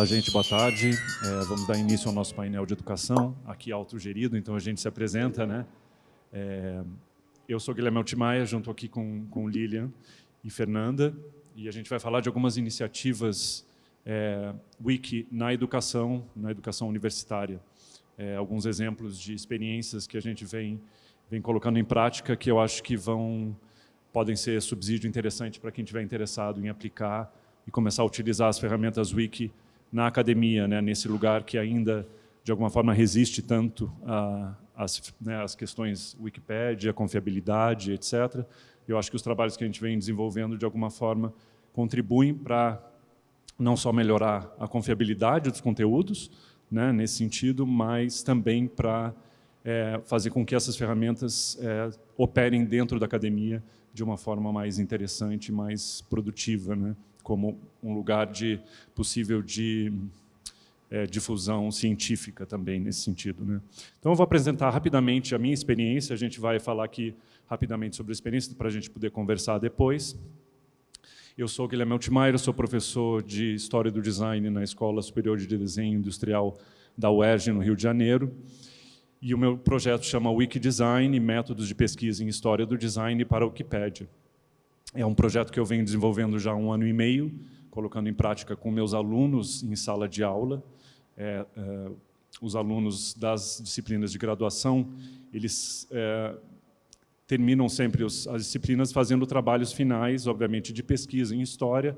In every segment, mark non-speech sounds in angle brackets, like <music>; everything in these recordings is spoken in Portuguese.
Olá, gente, boa tarde. É, vamos dar início ao nosso painel de educação, aqui autogerido, então a gente se apresenta, né? É, eu sou Guilherme Altimaia, junto aqui com, com Lilian e Fernanda, e a gente vai falar de algumas iniciativas é, Wiki na educação, na educação universitária. É, alguns exemplos de experiências que a gente vem, vem colocando em prática que eu acho que vão podem ser subsídio interessante para quem estiver interessado em aplicar e começar a utilizar as ferramentas Wiki na academia, né, nesse lugar que ainda, de alguma forma, resiste tanto às né, questões Wikipédia, confiabilidade, etc. Eu acho que os trabalhos que a gente vem desenvolvendo, de alguma forma, contribuem para não só melhorar a confiabilidade dos conteúdos, né, nesse sentido, mas também para é, fazer com que essas ferramentas é, operem dentro da academia de uma forma mais interessante, mais produtiva, né? Como um lugar de possível de é, difusão científica também nesse sentido. Né? Então eu vou apresentar rapidamente a minha experiência, a gente vai falar aqui rapidamente sobre a experiência para a gente poder conversar depois. Eu sou Guilherme Altmaier, sou professor de História do Design na Escola Superior de Desenho Industrial da UERJ, no Rio de Janeiro. E o meu projeto chama Wikidesign, Métodos de Pesquisa em História do Design para a Wikipédia. É um projeto que eu venho desenvolvendo já há um ano e meio, colocando em prática com meus alunos em sala de aula. É, é, os alunos das disciplinas de graduação, eles é, terminam sempre os, as disciplinas fazendo trabalhos finais, obviamente, de pesquisa em história.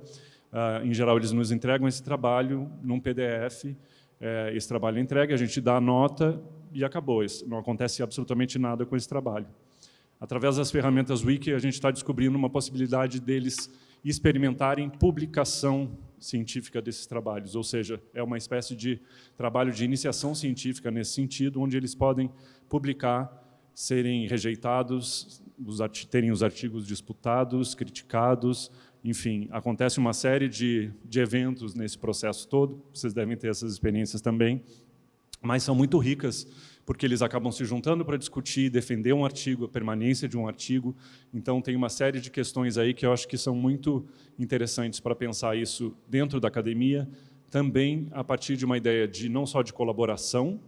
Uh, em geral, eles nos entregam esse trabalho num PDF, é, esse trabalho é entregue, a gente dá a nota e acabou. Não acontece absolutamente nada com esse trabalho. Através das ferramentas Wiki, a gente está descobrindo uma possibilidade deles experimentarem publicação científica desses trabalhos, ou seja, é uma espécie de trabalho de iniciação científica nesse sentido, onde eles podem publicar, serem rejeitados, terem os artigos disputados, criticados, enfim, acontece uma série de, de eventos nesse processo todo, vocês devem ter essas experiências também, mas são muito ricas, porque eles acabam se juntando para discutir, defender um artigo, a permanência de um artigo. Então, tem uma série de questões aí que eu acho que são muito interessantes para pensar isso dentro da academia, também a partir de uma ideia de não só de colaboração,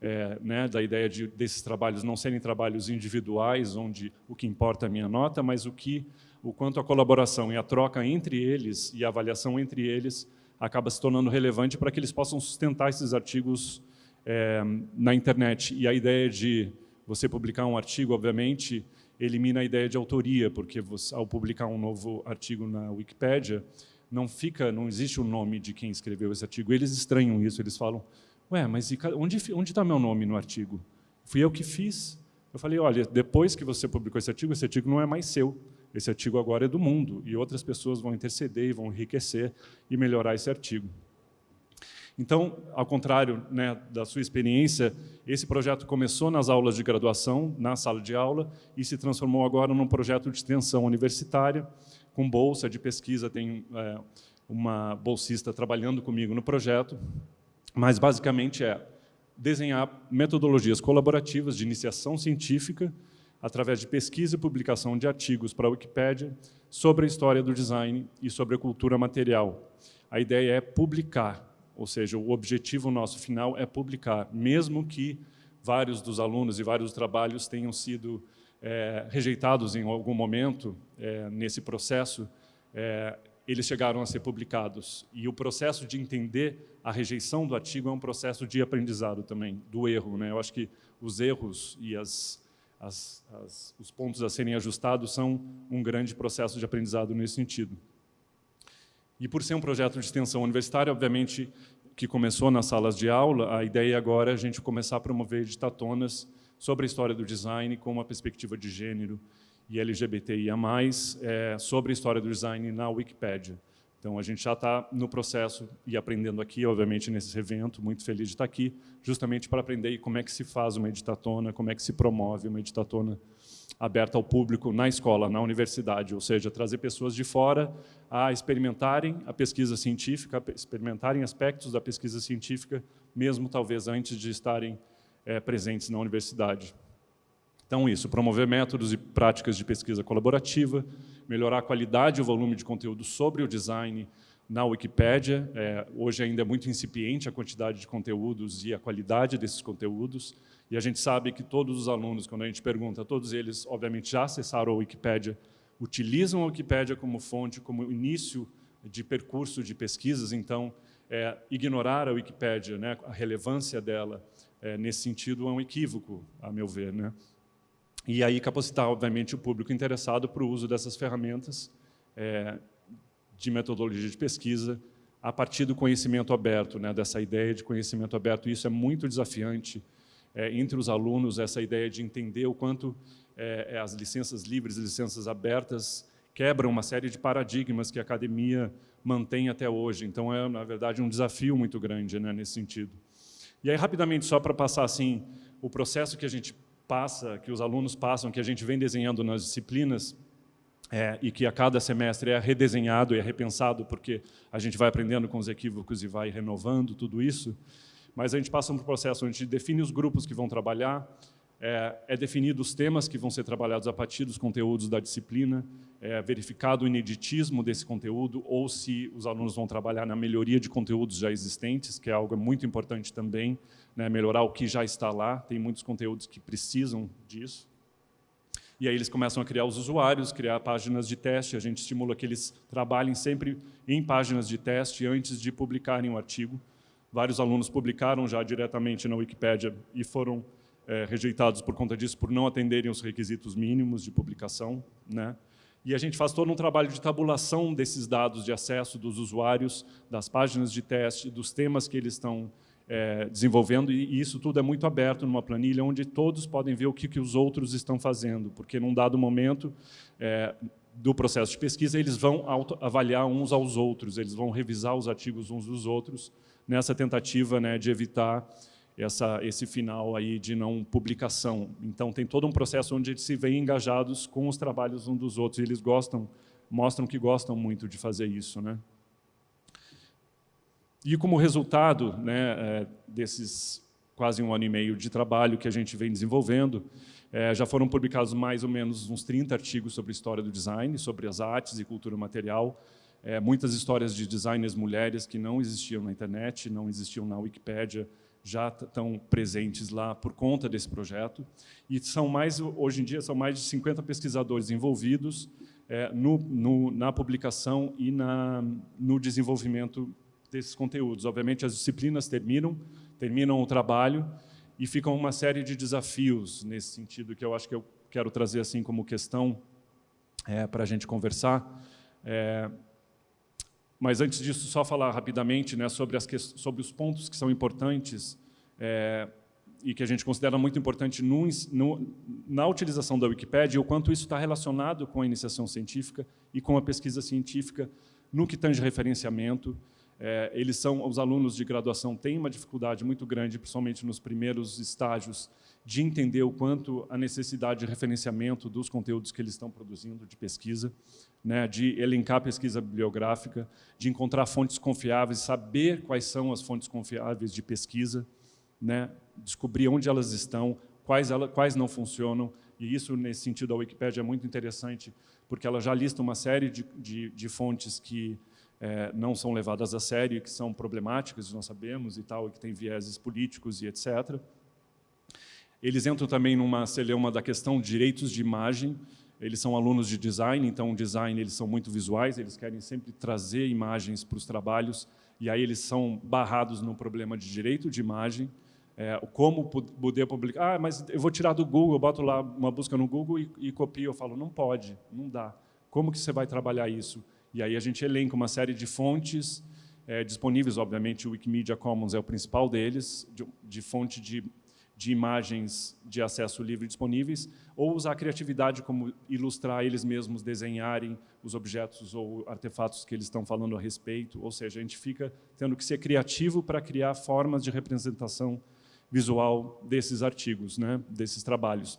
é, né, da ideia de desses trabalhos não serem trabalhos individuais, onde o que importa é a minha nota, mas o que, o quanto a colaboração e a troca entre eles e a avaliação entre eles acaba se tornando relevante para que eles possam sustentar esses artigos é, na internet. E a ideia de você publicar um artigo, obviamente, elimina a ideia de autoria, porque você, ao publicar um novo artigo na Wikipédia, não fica, não existe o nome de quem escreveu esse artigo. Eles estranham isso, eles falam, ué, mas onde está meu nome no artigo? Fui eu que fiz. Eu falei, olha, depois que você publicou esse artigo, esse artigo não é mais seu. Esse artigo agora é do mundo, e outras pessoas vão interceder e vão enriquecer e melhorar esse artigo. Então, ao contrário né, da sua experiência, esse projeto começou nas aulas de graduação, na sala de aula, e se transformou agora num projeto de extensão universitária, com bolsa de pesquisa, tem é, uma bolsista trabalhando comigo no projeto, mas basicamente é desenhar metodologias colaborativas de iniciação científica, através de pesquisa e publicação de artigos para a Wikipédia, sobre a história do design e sobre a cultura material. A ideia é publicar, ou seja, o objetivo nosso final é publicar, mesmo que vários dos alunos e vários trabalhos tenham sido é, rejeitados em algum momento é, nesse processo, é, eles chegaram a ser publicados. E o processo de entender a rejeição do artigo é um processo de aprendizado também, do erro. Né? Eu acho que os erros e as, as, as, os pontos a serem ajustados são um grande processo de aprendizado nesse sentido. E por ser um projeto de extensão universitária, obviamente, que começou nas salas de aula, a ideia agora é a gente começar a promover editatonas sobre a história do design com uma perspectiva de gênero e LGBTIA+, é, sobre a história do design na Wikipédia. Então, a gente já está no processo e aprendendo aqui, obviamente, nesse evento, muito feliz de estar aqui, justamente para aprender como é que se faz uma editatona, como é que se promove uma editatona aberta ao público na escola, na universidade, ou seja, trazer pessoas de fora a experimentarem a pesquisa científica, experimentarem aspectos da pesquisa científica, mesmo talvez antes de estarem é, presentes na universidade. Então, isso, promover métodos e práticas de pesquisa colaborativa, melhorar a qualidade e o volume de conteúdo sobre o design na Wikipédia. É, hoje ainda é muito incipiente a quantidade de conteúdos e a qualidade desses conteúdos. E a gente sabe que todos os alunos, quando a gente pergunta, todos eles, obviamente, já acessaram a Wikipédia, utilizam a Wikipédia como fonte, como início de percurso de pesquisas. Então, é, ignorar a Wikipédia, né, a relevância dela, é, nesse sentido, é um equívoco, a meu ver. Né? E aí capacitar, obviamente, o público interessado para o uso dessas ferramentas é, de metodologia de pesquisa a partir do conhecimento aberto, né, dessa ideia de conhecimento aberto. Isso é muito desafiante é, entre os alunos, essa ideia de entender o quanto é, é as licenças livres e licenças abertas quebram uma série de paradigmas que a academia mantém até hoje. Então, é, na verdade, um desafio muito grande né, nesse sentido. E aí, rapidamente, só para passar assim, o processo que a gente passa, que os alunos passam, que a gente vem desenhando nas disciplinas, é, e que a cada semestre é redesenhado e é repensado, porque a gente vai aprendendo com os equívocos e vai renovando tudo isso, mas a gente passa por um processo onde a gente define os grupos que vão trabalhar, é, é definido os temas que vão ser trabalhados a partir dos conteúdos da disciplina, é verificado o ineditismo desse conteúdo ou se os alunos vão trabalhar na melhoria de conteúdos já existentes, que é algo muito importante também, né, melhorar o que já está lá, tem muitos conteúdos que precisam disso. E aí eles começam a criar os usuários, criar páginas de teste, a gente estimula que eles trabalhem sempre em páginas de teste antes de publicarem o artigo. Vários alunos publicaram já diretamente na Wikipédia e foram é, rejeitados por conta disso, por não atenderem os requisitos mínimos de publicação. Né? E a gente faz todo um trabalho de tabulação desses dados de acesso dos usuários, das páginas de teste, dos temas que eles estão é, desenvolvendo, e isso tudo é muito aberto numa planilha, onde todos podem ver o que, que os outros estão fazendo, porque num dado momento é, do processo de pesquisa, eles vão avaliar uns aos outros, eles vão revisar os artigos uns dos outros, nessa tentativa né, de evitar essa, esse final aí de não publicação. Então, tem todo um processo onde eles se veem engajados com os trabalhos uns dos outros, e eles gostam, mostram que gostam muito de fazer isso. Né? E como resultado né, é, desses quase um ano e meio de trabalho que a gente vem desenvolvendo, é, já foram publicados mais ou menos uns 30 artigos sobre história do design, sobre as artes e cultura material, é, muitas histórias de designers mulheres que não existiam na internet, não existiam na Wikipédia, já estão presentes lá por conta desse projeto. E são mais, hoje em dia, são mais de 50 pesquisadores envolvidos é, no, no, na publicação e na, no desenvolvimento desses conteúdos. Obviamente, as disciplinas terminam, terminam o trabalho e ficam uma série de desafios nesse sentido, que eu acho que eu quero trazer assim como questão é, para a gente conversar. É, mas antes disso, só falar rapidamente né, sobre, as sobre os pontos que são importantes é, e que a gente considera muito importante no, no, na utilização da Wikipédia, o quanto isso está relacionado com a iniciação científica e com a pesquisa científica no que tange referenciamento. É, eles são, os alunos de graduação têm uma dificuldade muito grande, principalmente nos primeiros estágios, de entender o quanto a necessidade de referenciamento dos conteúdos que eles estão produzindo de pesquisa, né, de elencar pesquisa bibliográfica, de encontrar fontes confiáveis, saber quais são as fontes confiáveis de pesquisa, né, descobrir onde elas estão, quais, ela, quais não funcionam, e isso, nesse sentido, a Wikipédia é muito interessante, porque ela já lista uma série de, de, de fontes que é, não são levadas a sério, que são problemáticas, nós sabemos, e tal, e que têm vieses políticos e etc. Eles entram também numa celeuma da questão de direitos de imagem. Eles são alunos de design, então design eles são muito visuais, eles querem sempre trazer imagens para os trabalhos, e aí eles são barrados no problema de direito de imagem, é, como poder publicar. Ah, mas eu vou tirar do Google, eu boto lá uma busca no Google e, e copio. Eu falo, não pode, não dá. Como que você vai trabalhar isso? E aí a gente elenca uma série de fontes é, disponíveis, obviamente o Wikimedia Commons é o principal deles, de, de fonte de de imagens de acesso livre disponíveis, ou usar a criatividade como ilustrar eles mesmos, desenharem os objetos ou artefatos que eles estão falando a respeito, ou seja, a gente fica tendo que ser criativo para criar formas de representação visual desses artigos, né, desses trabalhos.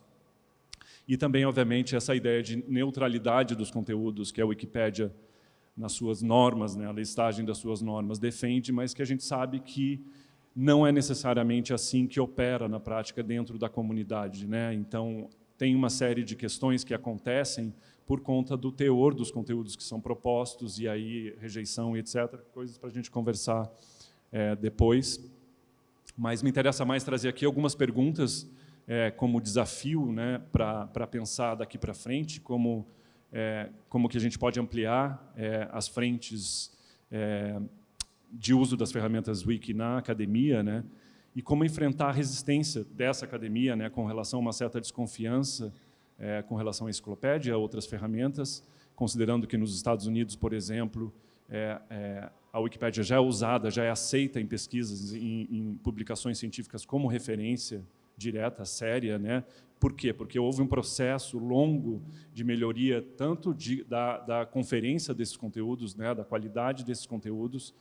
E também, obviamente, essa ideia de neutralidade dos conteúdos, que a Wikipédia, nas suas normas, né, a listagem das suas normas, defende, mas que a gente sabe que não é necessariamente assim que opera na prática dentro da comunidade. Né? Então, tem uma série de questões que acontecem por conta do teor dos conteúdos que são propostos, e aí rejeição etc., coisas para a gente conversar é, depois. Mas me interessa mais trazer aqui algumas perguntas é, como desafio né, para pensar daqui para frente, como, é, como que a gente pode ampliar é, as frentes é, de uso das ferramentas Wiki na academia, né, e como enfrentar a resistência dessa academia né, com relação a uma certa desconfiança é, com relação à enciclopédia, a outras ferramentas, considerando que nos Estados Unidos, por exemplo, é, é, a Wikipédia já é usada, já é aceita em pesquisas, em, em, publicações científicas como referência direta, séria. Né? Por quê? Porque houve um processo longo de melhoria, tanto de, da, da conferência desses conteúdos, né, da qualidade desses conteúdos.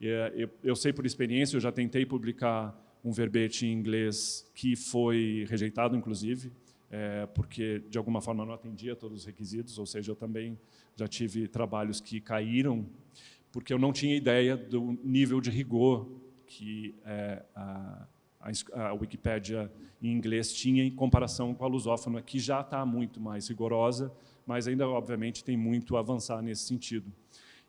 É, eu, eu sei por experiência, eu já tentei publicar um verbete em inglês que foi rejeitado, inclusive, é, porque de alguma forma não atendia todos os requisitos, ou seja, eu também já tive trabalhos que caíram porque eu não tinha ideia do nível de rigor que é, a, a, Wikipédia em inglês tinha em comparação com a lusófona, que já está muito mais rigorosa, mas ainda, obviamente, tem muito a avançar nesse sentido.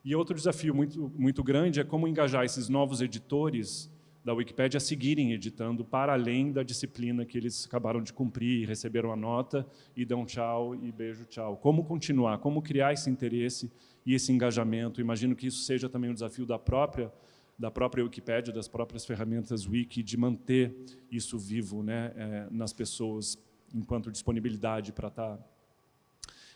E outro desafio muito, muito grande é como engajar esses novos editores da Wikipédia a seguirem editando para além da disciplina que eles acabaram de cumprir, receberam a nota e dão tchau e beijo tchau. Como continuar? Como criar esse interesse e esse engajamento? Imagino que isso seja também um desafio da própria da própria Wikipédia, das próprias ferramentas Wiki, de manter isso vivo né, é, nas pessoas enquanto disponibilidade para estar tá,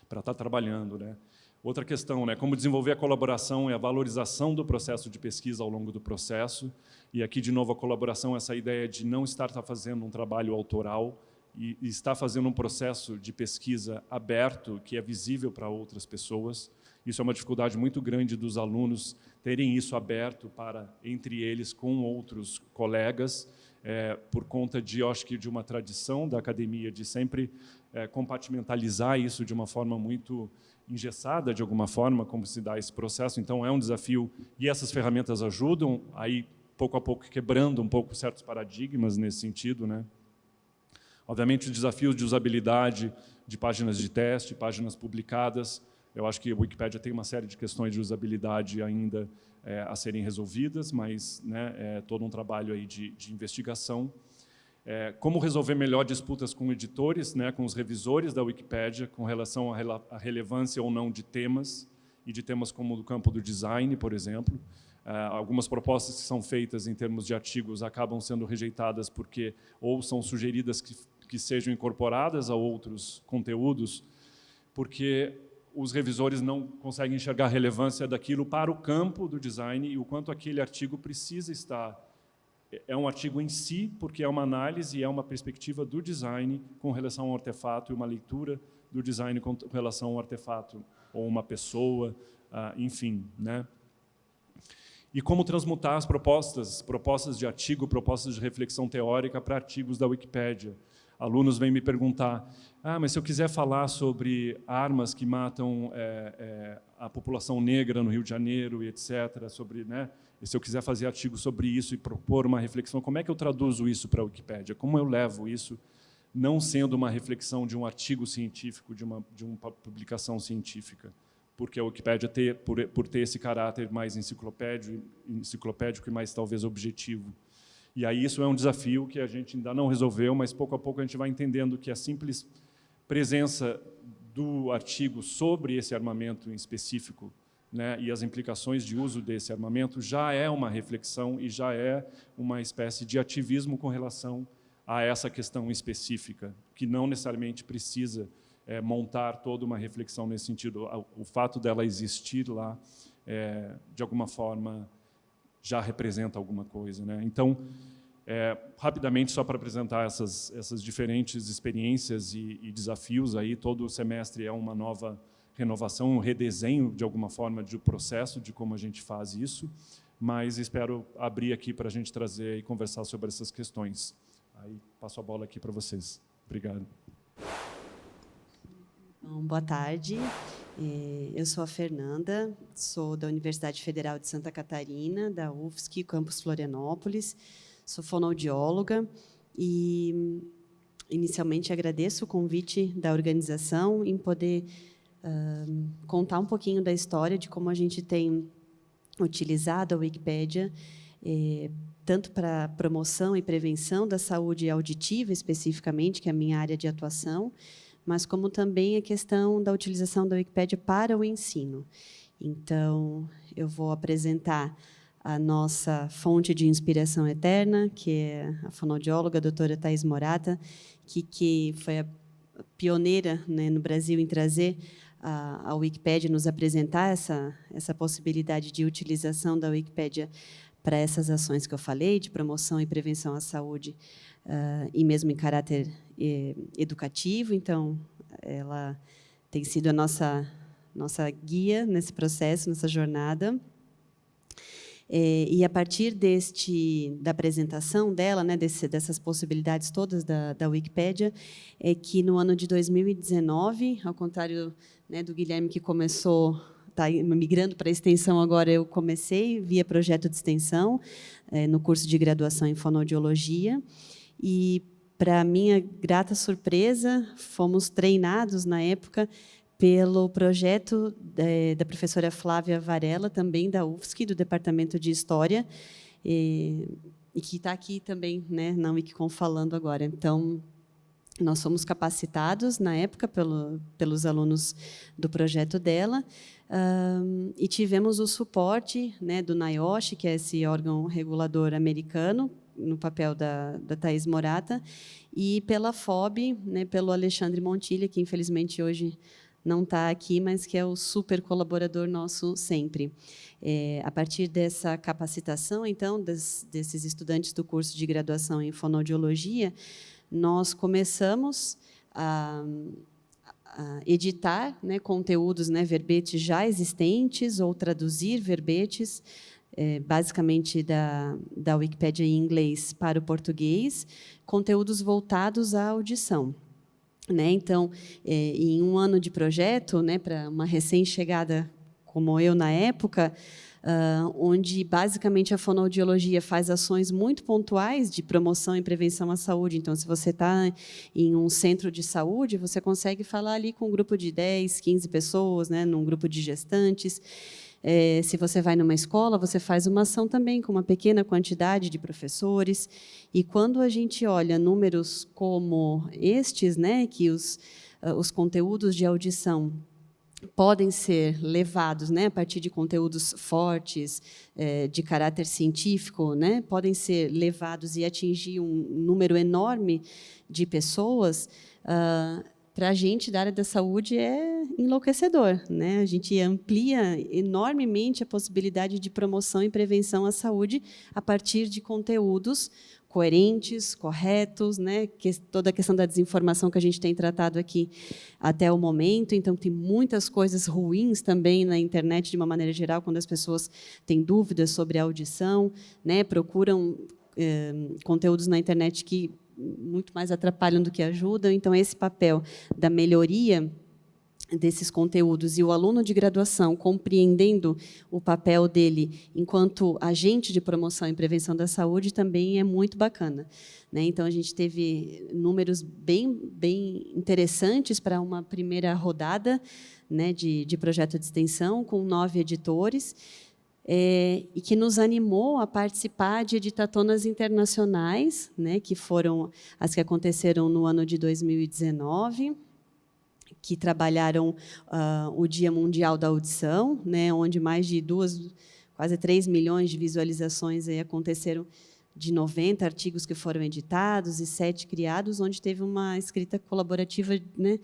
para estar tá trabalhando. Né. Outra questão, né, como desenvolver a colaboração e a valorização do processo de pesquisa ao longo do processo, e aqui, de novo, a colaboração, essa ideia de não estar tá fazendo um trabalho autoral e, e estar fazendo um processo de pesquisa aberto, que é visível para outras pessoas. Isso é uma dificuldade muito grande dos alunos terem isso aberto para, entre eles, com outros colegas, é, por conta de, acho que, de uma tradição da academia de sempre é, compartimentalizar isso de uma forma muito engessada, de alguma forma, como se dá esse processo. Então, é um desafio, e essas ferramentas ajudam, aí pouco a pouco quebrando um pouco certos paradigmas nesse sentido. Né? Obviamente, os desafios de usabilidade de páginas de teste, páginas publicadas, eu acho que a Wikipédia tem uma série de questões de usabilidade ainda é, a serem resolvidas, mas né, é todo um trabalho aí de, de investigação. É, como resolver melhor disputas com editores, né, com os revisores da Wikipédia, com relação à relevância ou não de temas, e de temas como o campo do design, por exemplo. Uh, algumas propostas que são feitas em termos de artigos acabam sendo rejeitadas porque ou são sugeridas que, que sejam incorporadas a outros conteúdos, porque os revisores não conseguem enxergar a relevância daquilo para o campo do design e o quanto aquele artigo precisa estar. É um artigo em si, porque é uma análise, é uma perspectiva do design com relação ao artefato e uma leitura do design com relação ao artefato ou uma pessoa, uh, enfim. Né? e como transmutar as propostas, propostas de artigo, propostas de reflexão teórica para artigos da Wikipédia. Alunos vêm me perguntar, ah, mas se eu quiser falar sobre armas que matam é, é, a população negra no Rio de Janeiro e etc., sobre, né, se eu quiser fazer artigo sobre isso e propor uma reflexão, como é que eu traduzo isso para a Wikipédia? Como eu levo isso, não sendo uma reflexão de um artigo científico, de uma, de uma publicação científica? porque a Wikipédia ter, por, por ter esse caráter mais enciclopédico, enciclopédico e mais talvez objetivo. E aí isso é um desafio que a gente ainda não resolveu, mas pouco a pouco a gente vai entendendo que a simples presença do artigo sobre esse armamento em específico né, e as implicações de uso desse armamento já é uma reflexão e já é uma espécie de ativismo com relação a essa questão específica, que não necessariamente precisa é, montar toda uma reflexão nesse sentido. O fato dela existir lá, é, de alguma forma, já representa alguma coisa. Né? Então, é, rapidamente, só para apresentar essas, essas diferentes experiências e, e, desafios, aí, todo semestre é uma nova renovação, um redesenho, de alguma forma, do processo de como a gente faz isso, mas espero abrir aqui para a gente trazer e conversar sobre essas questões. Aí passo a bola aqui para vocês. Obrigado. Bom, boa tarde. Eu sou a Fernanda, sou da Universidade Federal de Santa Catarina, da UFSC, campus Florianópolis. Sou fonoaudióloga e inicialmente agradeço o convite da organização em poder uh, contar um pouquinho da história de como a gente tem utilizado a Wikipédia eh, tanto para promoção e prevenção da saúde auditiva, especificamente, que é a minha área de atuação, mas como também a questão da utilização da Wikipédia para o ensino. Então, eu vou apresentar a nossa fonte de inspiração eterna, que é a fonoaudióloga a doutora Thais Morata, que, que foi a pioneira né, no Brasil em trazer a, a Wikipédia, nos apresentar essa, essa possibilidade de utilização da Wikipédia para essas ações que eu falei, de promoção e prevenção à saúde, uh, e mesmo em caráter eh, educativo. Então, ela tem sido a nossa, nossa guia nesse processo, nessa jornada. É, e a partir deste, da apresentação dela, né, desse, dessas possibilidades todas da, da Wikipédia, é que no ano de 2019, ao contrário né, do Guilherme que começou está migrando para a extensão agora, eu comecei via projeto de extensão, é, no curso de graduação em fonoaudiologia, e, para minha grata surpresa, fomos treinados, na época, pelo projeto é, da professora Flávia Varela, também da UFSC, do Departamento de História, e, e que está aqui também né, na Wikicom falando agora. Então, nós fomos capacitados, na época, pelo, pelos alunos do projeto dela, um, e tivemos o suporte né, do NIOSH, que é esse órgão regulador americano, no papel da, da Thais Morata, e pela FOB, né, pelo Alexandre Montilha, que infelizmente hoje não está aqui, mas que é o super colaborador nosso sempre. É, a partir dessa capacitação, então, des, desses estudantes do curso de graduação em fonoaudiologia, nós começamos a, a editar né, conteúdos, né, verbetes já existentes ou traduzir verbetes, é, basicamente da, da Wikipédia em inglês para o português, conteúdos voltados à audição. Né? Então, é, em um ano de projeto, né, para uma recém-chegada como eu na época, uh, onde basicamente a fonoaudiologia faz ações muito pontuais de promoção e prevenção à saúde. Então, se você está em um centro de saúde, você consegue falar ali com um grupo de 10, 15 pessoas, né, num grupo de gestantes, é, se você vai numa escola, você faz uma ação também com uma pequena quantidade de professores. E quando a gente olha números como estes, né, que os, uh, os conteúdos de audição podem ser levados né, a partir de conteúdos fortes, é, de caráter científico, né, podem ser levados e atingir um número enorme de pessoas, uh, para a gente da área da saúde é enlouquecedor. Né? A gente amplia enormemente a possibilidade de promoção e prevenção à saúde a partir de conteúdos coerentes, corretos, né? que, toda a questão da desinformação que a gente tem tratado aqui até o momento. Então, tem muitas coisas ruins também na internet, de uma maneira geral, quando as pessoas têm dúvidas sobre a audição, né? procuram eh, conteúdos na internet que muito mais atrapalham do que ajudam. Então, esse papel da melhoria desses conteúdos e o aluno de graduação compreendendo o papel dele enquanto agente de promoção e prevenção da saúde também é muito bacana. Né? Então, a gente teve números bem, bem interessantes para uma primeira rodada né, de, de projeto de extensão, com nove editores, é, e que nos animou a participar de editatonas internacionais, né, que foram as que aconteceram no ano de 2019, que trabalharam uh, o Dia Mundial da Audição, né, onde mais de duas, quase 3 milhões de visualizações aí aconteceram de 90 artigos que foram editados e sete criados, onde teve uma escrita colaborativa né,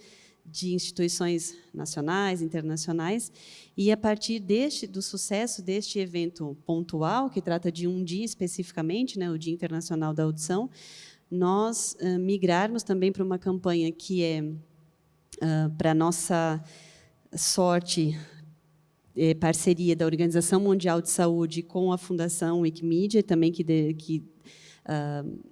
de instituições nacionais, internacionais, e a partir deste do sucesso deste evento pontual, que trata de um dia especificamente, né, o Dia Internacional da Audição, nós uh, migrarmos também para uma campanha que é, uh, para nossa sorte, é, parceria da Organização Mundial de Saúde com a Fundação Wikimedia, também que, de, que uh,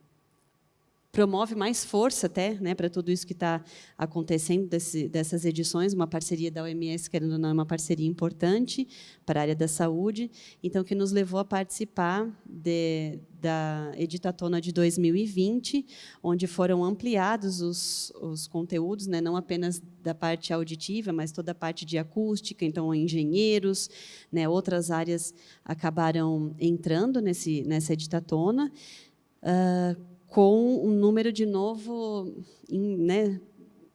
promove mais força até né, para tudo isso que está acontecendo desse, dessas edições, uma parceria da OMS, querendo ou não, é uma parceria importante para a área da saúde, então, que nos levou a participar de, da Editatona de 2020, onde foram ampliados os, os conteúdos, né, não apenas da parte auditiva, mas toda a parte de acústica, então, engenheiros, né, outras áreas acabaram entrando nesse, nessa Editatona, uh, com um número, de novo, né,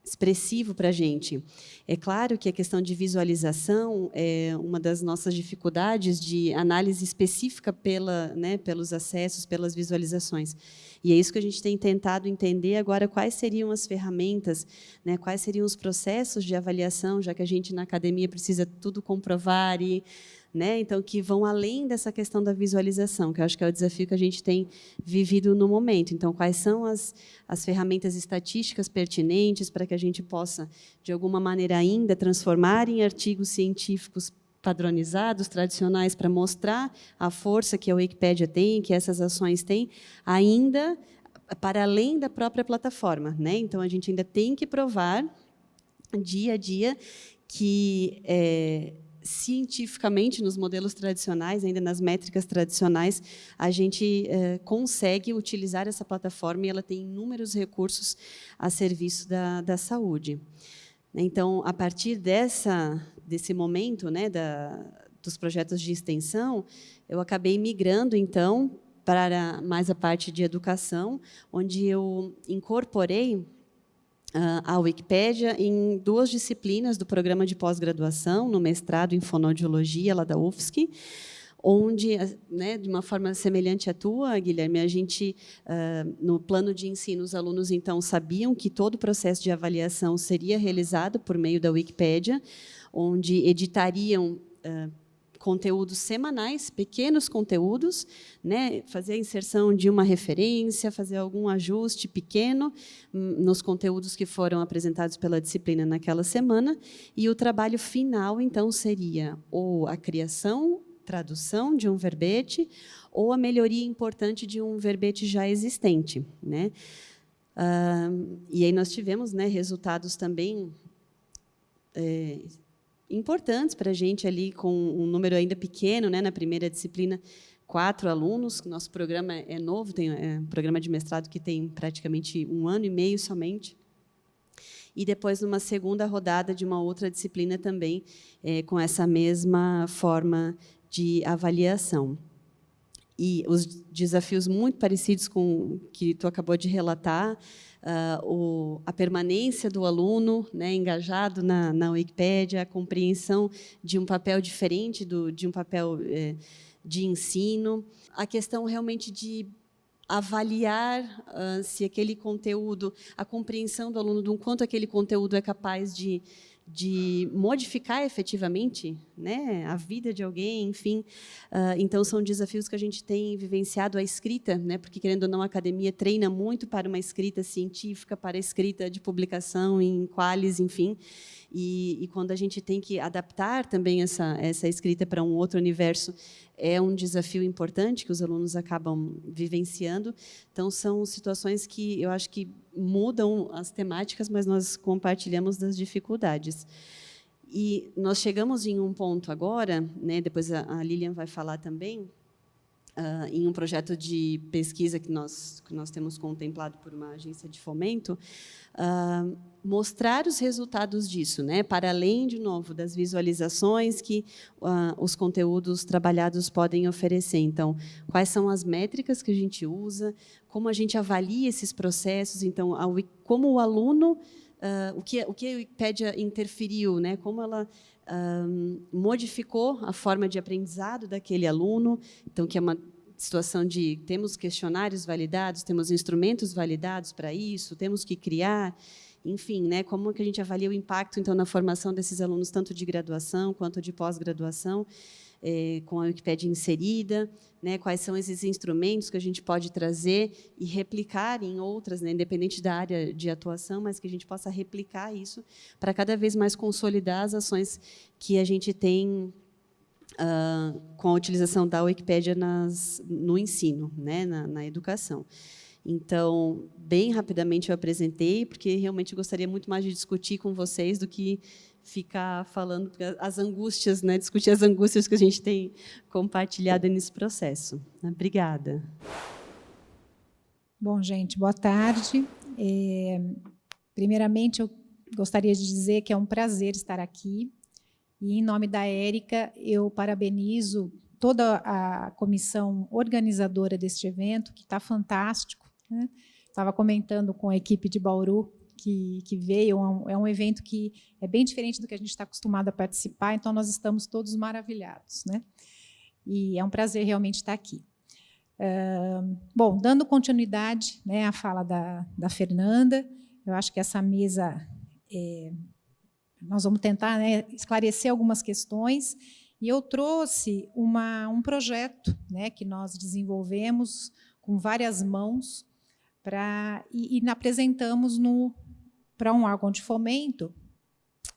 expressivo para a gente. É claro que a questão de visualização é uma das nossas dificuldades de análise específica pela, né, pelos acessos, pelas visualizações. E é isso que a gente tem tentado entender agora, quais seriam as ferramentas, né, quais seriam os processos de avaliação, já que a gente, na academia, precisa tudo comprovar e né? Então, que vão além dessa questão da visualização, que eu acho que é o desafio que a gente tem vivido no momento. Então, quais são as, as ferramentas estatísticas pertinentes para que a gente possa, de alguma maneira ainda, transformar em artigos científicos padronizados, tradicionais, para mostrar a força que a Wikipédia tem, que essas ações têm, ainda para além da própria plataforma. Né? Então, a gente ainda tem que provar, dia a dia, que é, cientificamente, nos modelos tradicionais, ainda nas métricas tradicionais, a gente eh, consegue utilizar essa plataforma e ela tem inúmeros recursos a serviço da, da saúde. Então, a partir dessa, desse momento né, da, dos projetos de extensão, eu acabei migrando, então, para mais a parte de educação, onde eu incorporei a Wikipédia em duas disciplinas do programa de pós-graduação, no mestrado em fonoaudiologia, lá da UFSC, onde, né, de uma forma semelhante à tua, Guilherme, a gente, uh, no plano de ensino, os alunos, então, sabiam que todo o processo de avaliação seria realizado por meio da Wikipédia, onde editariam uh, conteúdos semanais, pequenos conteúdos, né, fazer a inserção de uma referência, fazer algum ajuste pequeno hum, nos conteúdos que foram apresentados pela disciplina naquela semana, e o trabalho final, então, seria ou a criação, tradução de um verbete, ou a melhoria importante de um verbete já existente. Né? Uh, e aí nós tivemos né, resultados também é, importantes para a gente ali, com um número ainda pequeno, né, na primeira disciplina, quatro alunos. Nosso programa é novo, tem é um programa de mestrado que tem praticamente um ano e meio somente. E depois, numa segunda rodada de uma outra disciplina também, é, com essa mesma forma de avaliação. E os desafios muito parecidos com o que tu acabou de relatar, uh, o, a permanência do aluno né, engajado na, na Wikipédia, a compreensão de um papel diferente do, de um papel eh, de ensino, a questão realmente de avaliar uh, se aquele conteúdo, a compreensão do aluno de um quanto aquele conteúdo é capaz de de modificar efetivamente né, a vida de alguém, enfim. Uh, então, são desafios que a gente tem vivenciado a escrita, né, porque, querendo ou não, a academia treina muito para uma escrita científica, para a escrita de publicação em qualis, enfim. E, e, quando a gente tem que adaptar também essa, essa escrita para um outro universo, é um desafio importante que os alunos acabam vivenciando. Então, são situações que eu acho que mudam as temáticas, mas nós compartilhamos das dificuldades. E nós chegamos em um ponto agora, né, depois a Lilian vai falar também, uh, em um projeto de pesquisa que nós, que nós temos contemplado por uma agência de fomento, uh, mostrar os resultados disso, né, para além, de novo, das visualizações que uh, os conteúdos trabalhados podem oferecer. Então, quais são as métricas que a gente usa, como a gente avalia esses processos, então, como o aluno, o, que, o que a Wikipédia interferiu, né, como ela modificou a forma de aprendizado daquele aluno, então que é uma situação de temos questionários validados, temos instrumentos validados para isso, temos que criar, enfim, né, como que a gente avalia o impacto então na formação desses alunos tanto de graduação quanto de pós-graduação é, com a Wikipédia inserida, né, quais são esses instrumentos que a gente pode trazer e replicar em outras, né, independente da área de atuação, mas que a gente possa replicar isso para cada vez mais consolidar as ações que a gente tem uh, com a utilização da Wikipédia nas, no ensino, né, na, na educação. Então, bem rapidamente eu apresentei, porque realmente gostaria muito mais de discutir com vocês do que ficar falando as angústias, né, discutir as angústias que a gente tem compartilhado nesse processo. Obrigada. Bom, gente, boa tarde. É, primeiramente, eu gostaria de dizer que é um prazer estar aqui. E, em nome da Érica, eu parabenizo toda a comissão organizadora deste evento, que está fantástico. Né? Estava comentando com a equipe de Bauru que, que veio, é um, é um, evento que é bem diferente do que a gente está acostumado a participar, então nós estamos todos maravilhados. Né? E é um prazer realmente estar aqui. Uh, bom, dando continuidade né, à fala da, da Fernanda, eu acho que essa mesa, é, nós vamos tentar né, esclarecer algumas questões, e eu trouxe uma, um projeto né, que nós desenvolvemos com várias mãos, pra, e, e apresentamos no, para um órgão de fomento,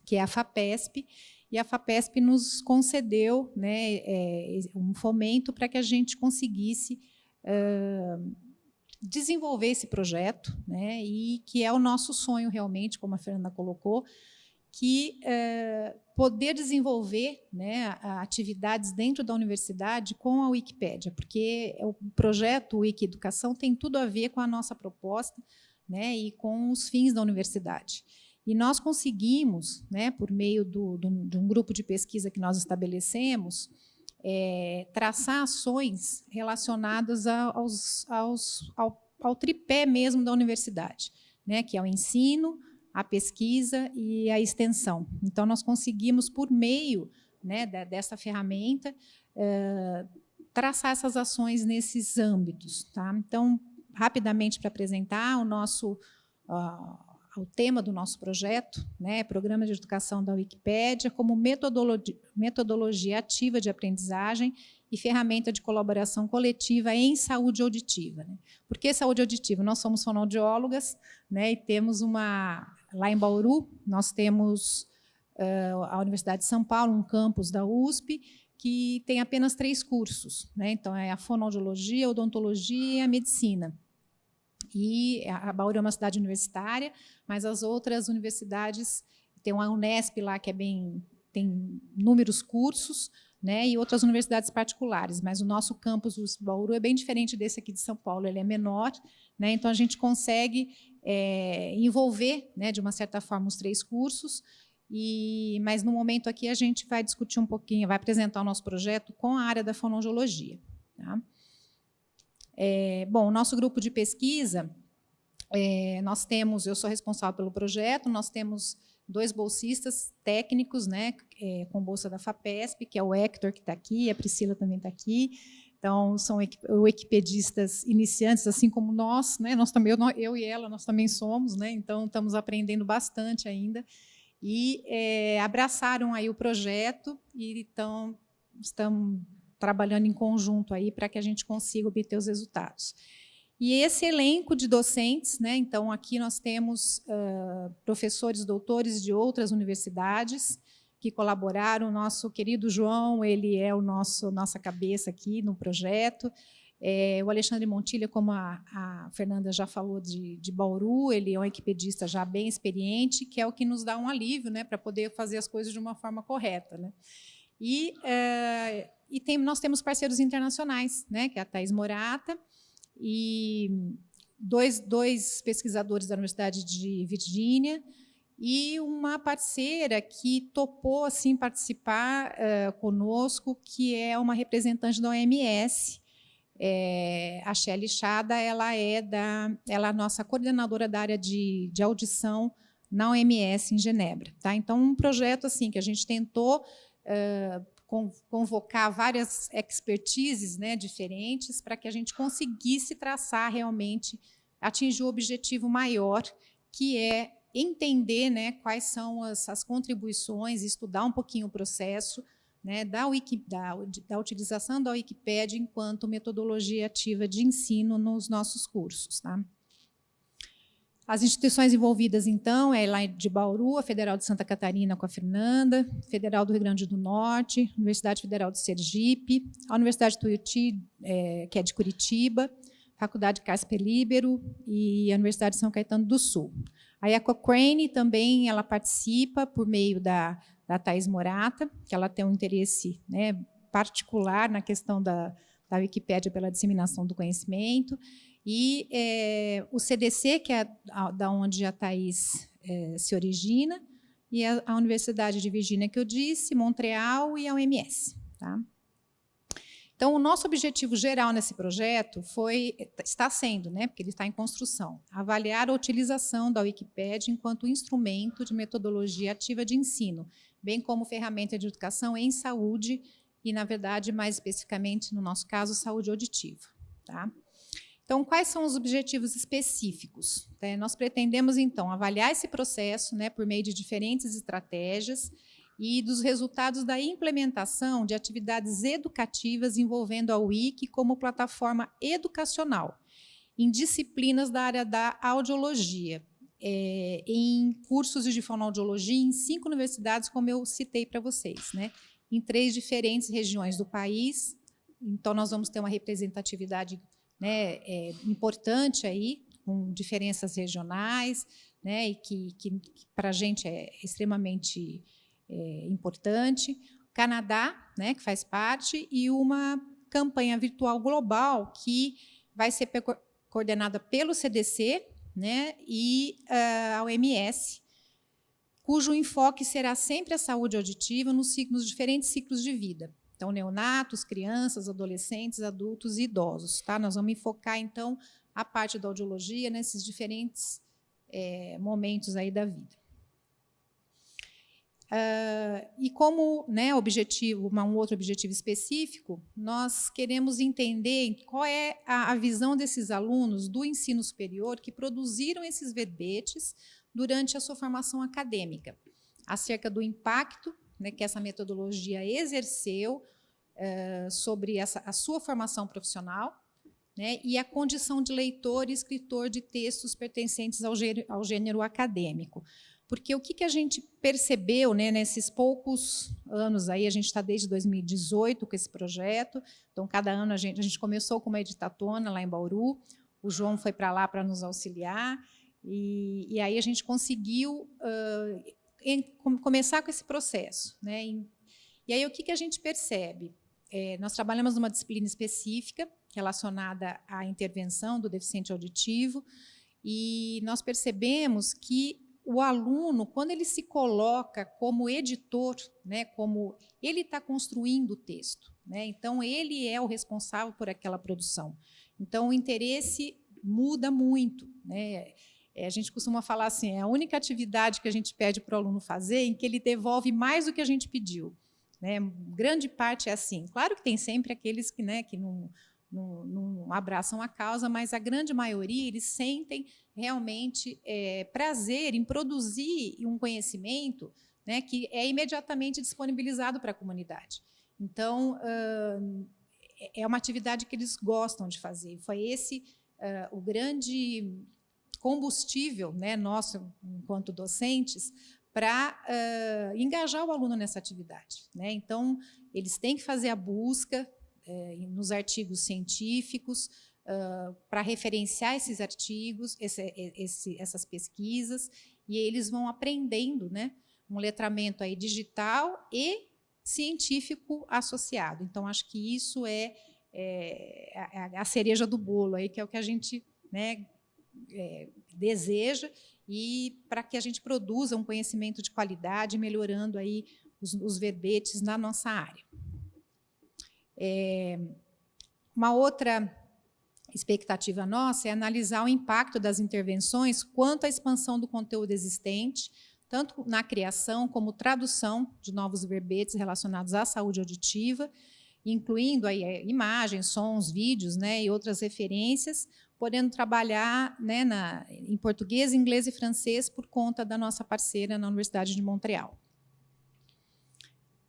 que é a FAPESP, e a FAPESP nos concedeu né, é, um fomento para que a gente conseguisse desenvolver esse projeto, né, e que é o nosso sonho realmente, como a Fernanda colocou, que poder desenvolver né, atividades dentro da universidade com a Wikipédia, porque o projeto Wiki Educação tem tudo a ver com a nossa proposta, né, e com os fins da universidade. E nós conseguimos, né, por meio do, do, de um grupo de pesquisa que nós estabelecemos, é, traçar ações relacionadas aos, aos, ao, ao, tripé mesmo da universidade, né, que é o ensino, a pesquisa e a extensão. Então, nós conseguimos, por meio né, dessa ferramenta, é, traçar essas ações nesses âmbitos. Tá? Então, rapidamente para apresentar o nosso uh, o tema do nosso projeto, né, Programa de Educação da Wikipédia, como metodologia, metodologia ativa de aprendizagem e ferramenta de colaboração coletiva em saúde auditiva. Né? Por que saúde auditiva? Nós somos fonoaudiólogas né, e temos uma... Lá em Bauru, nós temos uh, a Universidade de São Paulo, um campus da USP, que tem apenas três cursos. Né? Então, é a fonoaudiologia, a odontologia e a medicina. E a Bauru é uma cidade universitária, mas as outras universidades, tem uma Unesp lá que é bem, tem inúmeros cursos, né, e outras universidades particulares, mas o nosso campus o Bauru é bem diferente desse aqui de São Paulo, ele é menor, né, então a gente consegue é, envolver, né, de uma certa forma, os três cursos, e, mas no momento aqui a gente vai discutir um pouquinho, vai apresentar o nosso projeto com a área da fonoaudiologia. Tá? É, bom, nosso grupo de pesquisa, é, nós temos, eu sou responsável pelo projeto, nós temos dois bolsistas técnicos, né, é, com bolsa da FAPESP, que é o Hector, que está aqui, a Priscila também está aqui, então, são wikipedistas iniciantes, assim como nós, né? nós também, eu, eu, e ela, nós também somos, né? então estamos aprendendo bastante ainda, e é, abraçaram aí o projeto, e então estamos trabalhando em conjunto aí para que a gente consiga obter os resultados. E esse elenco de docentes, né, então aqui nós temos uh, professores, doutores de outras universidades que colaboraram. O nosso querido João, ele é o nosso nossa cabeça aqui no projeto. É, o Alexandre Montilha, como a, a Fernanda já falou de, de, Bauru, ele é um equipedista já bem experiente, que é o que nos dá um alívio né, para poder fazer as coisas de uma forma correta. Né? E e tem, nós temos parceiros internacionais, né, que é a Thais Morata e dois, dois pesquisadores da Universidade de Virgínia e uma parceira que topou assim participar uh, conosco, que é uma representante da OMS, é, a Shelly Chada, ela é da, ela é nossa coordenadora da área de, de audição na OMS em Genebra. Tá? Então, um projeto assim que a gente tentou uh, convocar várias expertises né, diferentes para que a gente conseguisse traçar realmente, atingir o objetivo maior, que é entender né, quais são as, as contribuições, estudar um pouquinho o processo né, da, Wiki, da, da utilização da Wikipédia enquanto metodologia ativa de ensino nos nossos cursos. Tá? As instituições envolvidas, então, é lá de Bauru, a Federal de Santa Catarina com a Fernanda, Federal do Rio Grande do Norte, Universidade Federal de Sergipe, a Universidade Tuiuti, é, que é de Curitiba, Faculdade Casper Libero e a Universidade de São Caetano do Sul. A Cochrane também ela participa por meio da, da Thais Morata, que ela tem um interesse né, particular na questão da, da Wikipédia pela disseminação do conhecimento, e é, o CDC, que é da onde a Thais é, se origina, e a, a, Universidade de Virgínia, que eu disse, Montreal e a OMS. Tá? Então, o nosso objetivo geral nesse projeto foi, está sendo, né, porque ele está em construção, avaliar a utilização da Wikipédia enquanto instrumento de metodologia ativa de ensino, bem como ferramenta de educação em saúde e, na verdade, mais especificamente, no nosso caso, saúde auditiva. Tá? Então, quais são os objetivos específicos? É, nós pretendemos, então, avaliar esse processo né, por meio de diferentes estratégias e dos resultados da implementação de atividades educativas envolvendo a Wiki como plataforma educacional, em disciplinas da área da audiologia, é, em cursos de fonoaudiologia em cinco universidades, como eu citei para vocês, né, em três diferentes regiões do país. Então, nós vamos ter uma representatividade né, é, importante aí, com diferenças regionais, né, e que, que, que para a gente é extremamente é, importante. Canadá, né, que faz parte, e uma campanha virtual global que vai ser coordenada pelo CDC né, e uh, a OMS, cujo enfoque será sempre a saúde auditiva nos, ciclos, nos diferentes ciclos de vida. Então, neonatos, crianças, adolescentes, adultos e idosos. Tá? Nós vamos enfocar, então, a parte da audiologia nesses diferentes é, momentos aí da vida. Uh, e como né, objetivo, um outro objetivo específico, nós queremos entender qual é a, a, visão desses alunos do ensino superior que produziram esses verbetes durante a sua formação acadêmica, acerca do impacto né, que essa metodologia exerceu uh, sobre essa, a sua formação profissional né, e a condição de leitor e escritor de textos pertencentes ao gênero, ao gênero acadêmico. Porque o que, que a gente percebeu né, nesses poucos anos aí, a gente está desde 2018 com esse projeto, então cada ano a gente, a gente começou com uma editatona lá em Bauru, o João foi para lá para nos auxiliar, e, e, aí a gente conseguiu uh, em, começar com esse processo. Né, e, e aí o que, que a gente percebe? é, nós trabalhamos numa disciplina específica relacionada à intervenção do deficiente auditivo e nós percebemos que o aluno, quando ele se coloca como editor, né, como ele está construindo o texto, né, então ele é o responsável por aquela produção. Então o interesse muda muito. Né, é, a gente costuma falar assim, é a única atividade que a gente pede para o aluno fazer em que ele devolve mais do que a gente pediu. Né? Grande parte é assim. Claro que tem sempre aqueles que, né, que não, não, não abraçam a causa, mas a grande maioria eles sentem realmente é, prazer em produzir um conhecimento né, que é imediatamente disponibilizado para a comunidade. Então, uh, é uma atividade que eles gostam de fazer. Foi esse uh, o grande combustível né, nosso, enquanto docentes, para uh, engajar o aluno nessa atividade. Né? Então, eles têm que fazer a busca eh, nos artigos científicos uh, para referenciar esses artigos, esse, esse, essas pesquisas, e eles vão aprendendo né, um letramento aí digital e científico associado. Então, acho que isso é, é a cereja do bolo, aí, que é o que a gente né, é, deseja e para que a gente produza um conhecimento de qualidade, melhorando aí os, os verbetes na nossa área. É, uma outra expectativa nossa é analisar o impacto das intervenções quanto à expansão do conteúdo existente, tanto na criação como tradução de novos verbetes relacionados à saúde auditiva, incluindo aí é, imagens, sons, vídeos né, e outras referências, podendo trabalhar né, na, em português, inglês e francês por conta da nossa parceira na Universidade de Montreal.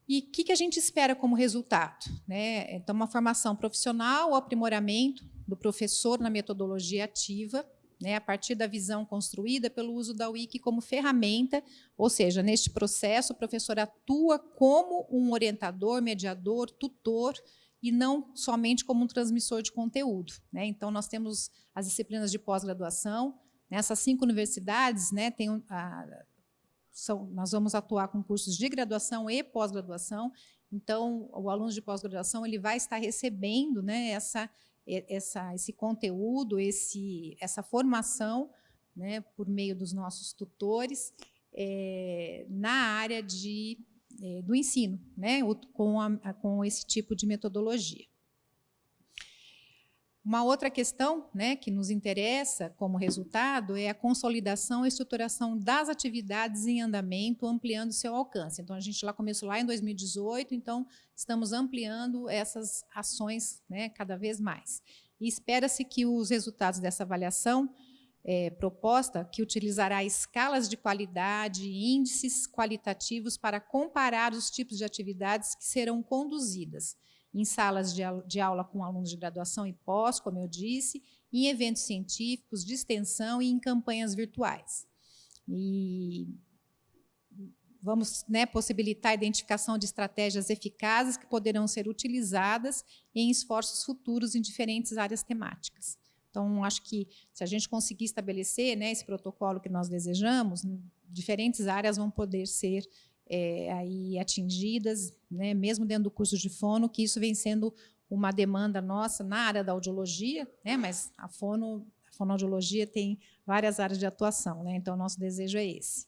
E o que, que, a gente espera como resultado? Né? Então, uma formação profissional, o aprimoramento do professor na metodologia ativa, né, a partir da visão construída pelo uso da Wiki como ferramenta, ou seja, neste processo o professor atua como um orientador, mediador, tutor e não somente como um transmissor de conteúdo. Né? Então, nós temos as disciplinas de pós-graduação, nessas cinco universidades, né, tem, a, são, nós vamos atuar com cursos de graduação e pós-graduação, então, o aluno de pós-graduação ele vai estar recebendo né, essa, essa, esse conteúdo, esse, essa formação né, por meio dos nossos tutores é, na área de, é, do ensino, né, com, a, com esse tipo de metodologia. Uma outra questão né, que nos interessa como resultado é a consolidação e estruturação das atividades em andamento, ampliando seu alcance. Então, a gente lá começou lá em 2018, então estamos ampliando essas ações né, cada vez mais. E espera-se que os resultados dessa avaliação é, proposta, que utilizará escalas de qualidade e índices qualitativos para comparar os tipos de atividades que serão conduzidas em salas de, aula com alunos de graduação e pós, como eu disse, em eventos científicos, de extensão e em campanhas virtuais. E vamos né, possibilitar a identificação de estratégias eficazes que poderão ser utilizadas em esforços futuros em diferentes áreas temáticas. Então, acho que se a gente conseguir estabelecer né, esse protocolo que nós desejamos, diferentes áreas vão poder ser é, aí atingidas, né, mesmo dentro do curso de fono, que isso vem sendo uma demanda nossa na área da audiologia, né, mas a, fono, a fonoaudiologia tem várias áreas de atuação, né, então nosso desejo é esse.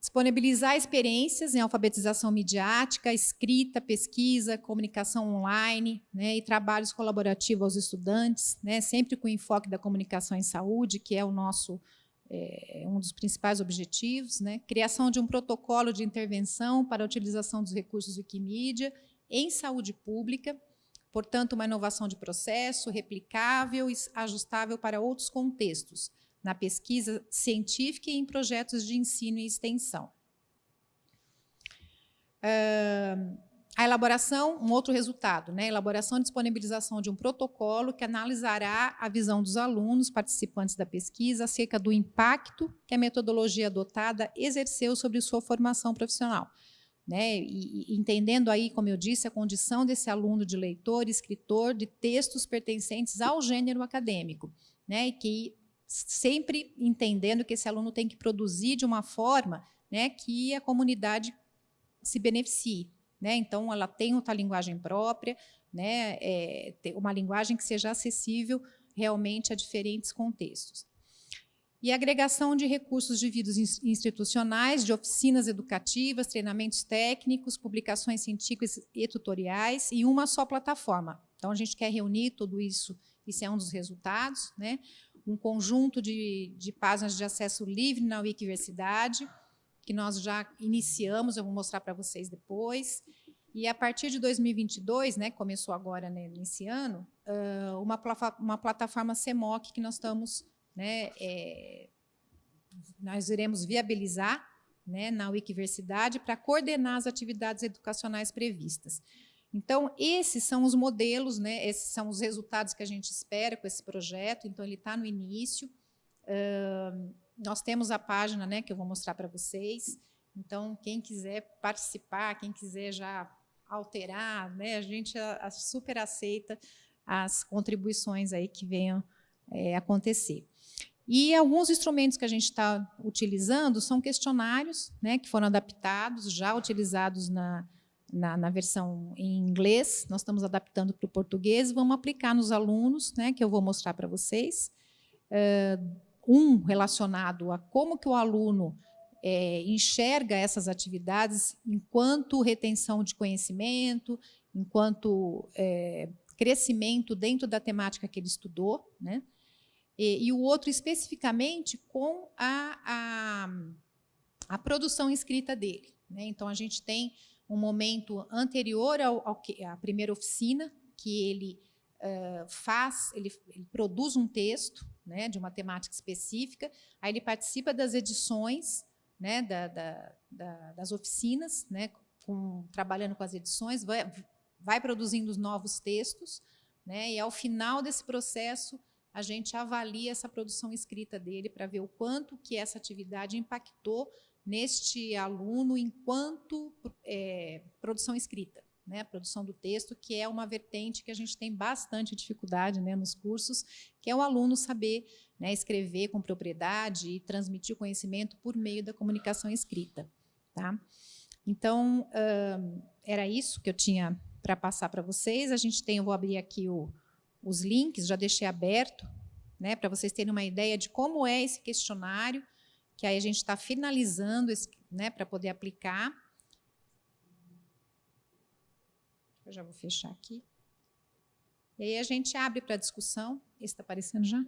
Disponibilizar experiências em alfabetização midiática, escrita, pesquisa, comunicação online né, e trabalhos colaborativos aos estudantes, né, sempre com enfoque da comunicação em saúde, que é o nosso é, um dos principais objetivos, né? criação de um protocolo de intervenção para a utilização dos recursos Wikimedia em saúde pública, portanto, uma inovação de processo, replicável e ajustável para outros contextos, na pesquisa científica e em projetos de ensino e extensão. Uh, a elaboração, um outro resultado, né? elaboração e disponibilização de um protocolo que analisará a visão dos alunos participantes da pesquisa acerca do impacto que a metodologia adotada exerceu sobre sua formação profissional. Né? E, entendendo aí, como eu disse, a condição desse aluno de leitor, escritor de textos pertencentes ao gênero acadêmico, né? e que sempre entendendo que esse aluno tem que produzir de uma forma né, que a comunidade se beneficie. Né? Então, ela tem outra linguagem própria, né? É, uma linguagem que seja acessível realmente a diferentes contextos. E agregação de recursos de vídeos institucionais, de oficinas educativas, treinamentos técnicos, publicações científicas e tutoriais, em uma só plataforma. Então, a gente quer reunir tudo isso, isso é um dos resultados, né? um conjunto de, de páginas de acesso livre na Wikiversidade, que nós já iniciamos, eu vou mostrar para vocês depois. E a partir de 2022, né, começou agora né, nesse ano, uma, uma plataforma CEMOC que nós estamos, né, é, nós iremos viabilizar né, na Wikiversidade para coordenar as atividades educacionais previstas. Então, esses são os modelos, né, esses são os resultados que a gente espera com esse projeto, então ele está no início. Uh, nós temos a página né, que eu vou mostrar para vocês. Então, quem quiser participar, quem quiser já alterar, né, a gente a, a super aceita as contribuições aí que venham é, acontecer. E alguns instrumentos que a gente está utilizando são questionários né, que foram adaptados, já utilizados na, na, na, versão em inglês, nós estamos adaptando para o português vamos aplicar nos alunos, né, que eu vou mostrar para vocês. Uh, um relacionado a como que o aluno é, enxerga essas atividades enquanto retenção de conhecimento, enquanto é, crescimento dentro da temática que ele estudou, né? E, e o outro especificamente com a, a, a, produção escrita dele. Né? Então, a gente tem um momento anterior ao, ao que, à primeira oficina, que ele uh, faz, ele, ele produz um texto, né, de uma temática específica, aí ele participa das edições, né, da, da, da, das oficinas, né, com, trabalhando com as edições, vai, vai produzindo os novos textos, né, e ao final desse processo a gente avalia essa produção escrita dele para ver o quanto que essa atividade impactou neste aluno enquanto é, produção escrita. Né, a produção do texto, que é uma vertente que a gente tem bastante dificuldade né, nos cursos, que é o aluno saber né, escrever com propriedade e transmitir o conhecimento por meio da comunicação escrita. Tá? Então, uh, era isso que eu tinha para passar para vocês. A gente tem, eu vou abrir aqui o, os links, já deixei aberto, né, para vocês terem uma ideia de como é esse questionário, que aí a gente está finalizando né, para poder aplicar. Eu já vou fechar aqui. E aí a gente abre para discussão. Esse está aparecendo já?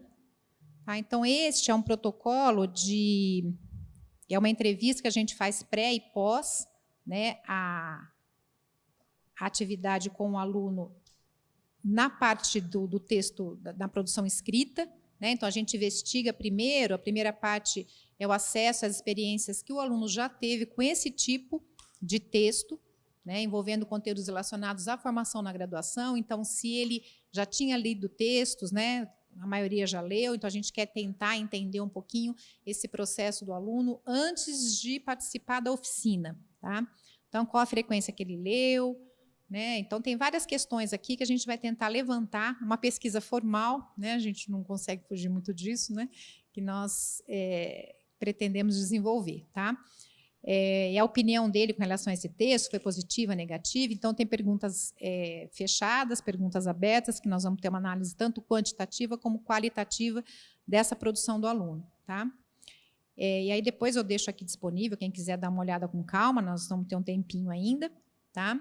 Tá, então, este é um protocolo de... É uma entrevista que a gente faz pré e pós, né, a, a atividade com o aluno na parte do, do texto, da, da, produção escrita. Né? Então, a gente investiga primeiro, a primeira parte é o acesso às experiências que o aluno já teve com esse tipo de texto, né, envolvendo conteúdos relacionados à formação na graduação. Então, se ele já tinha lido textos, né, a maioria já leu, então a gente quer tentar entender um pouquinho esse processo do aluno antes de participar da oficina. Tá? Então, qual a frequência que ele leu, né? Então, tem várias questões aqui que a gente vai tentar levantar, uma pesquisa formal, né? a gente não consegue fugir muito disso, né? que nós é, pretendemos desenvolver. Tá? É, e a opinião dele com relação a esse texto foi positiva, negativa, então tem perguntas é, fechadas, perguntas abertas, que nós vamos ter uma análise tanto quantitativa como qualitativa dessa produção do aluno. Tá? É, e aí depois eu deixo aqui disponível, quem quiser dar uma olhada com calma, nós vamos ter um tempinho ainda. Tá?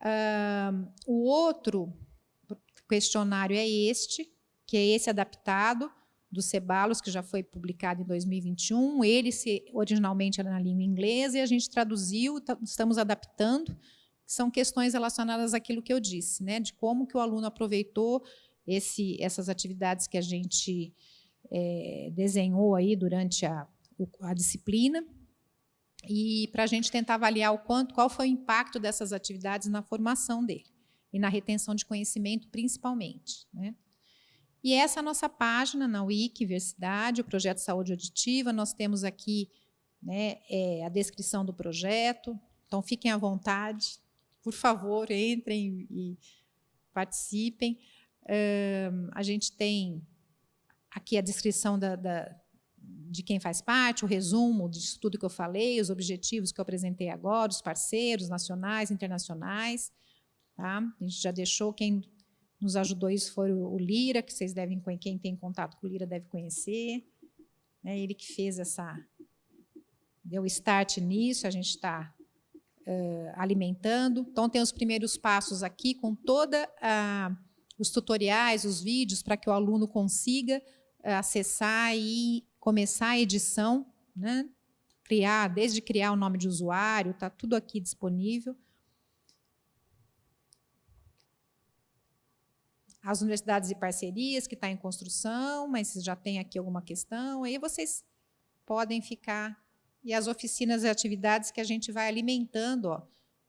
Uh, o outro questionário é este, que é esse adaptado, do Cebalos, que já foi publicado em 2021. Ele se, originalmente era na língua inglesa e a gente traduziu, tá, estamos adaptando, são questões relacionadas àquilo que eu disse, né, de como que o aluno aproveitou esse, essas atividades que a gente é, desenhou aí durante a, a disciplina, e para a gente tentar avaliar o quanto, qual foi o impacto dessas atividades na formação dele e na retenção de conhecimento, principalmente. Né? E essa é a nossa página na Wikiversidade, o projeto Saúde Auditiva. Nós temos aqui né, é, a descrição do projeto. Então, fiquem à vontade. Por favor, entrem e participem. Um, a gente tem aqui a descrição da, da, de quem faz parte, o resumo disso tudo que eu falei, os objetivos que eu apresentei agora, os parceiros nacionais, internacionais. Tá? A gente já deixou quem nos ajudou isso foi o Lira, que vocês devem, quem tem contato com o Lira deve conhecer. É ele que fez essa, deu start nisso, a gente está uh, alimentando. Então, tem os primeiros passos aqui, com toda os tutoriais, os vídeos, para que o aluno consiga acessar e começar a edição, né? criar, desde criar o nome de usuário, está tudo aqui disponível. As universidades e parcerias, que está em construção, mas já tem aqui alguma questão, aí vocês podem ficar, e as oficinas e atividades que a gente vai alimentando, ó,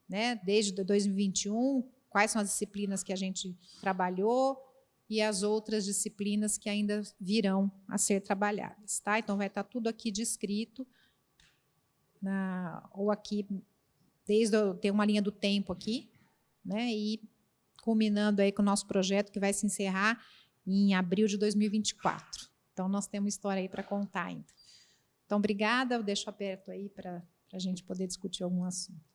né, desde 2021, quais são as disciplinas que a gente trabalhou e as outras disciplinas que ainda virão a ser trabalhadas. Tá? Então, vai estar tá tudo aqui descrito, na, ou aqui, desde tem uma linha do tempo aqui, né, e culminando aí com o nosso projeto que vai se encerrar em abril de 2024. Então, nós temos história aí para contar ainda. Então, obrigada, eu deixo aberto aí para a gente poder discutir algum assunto.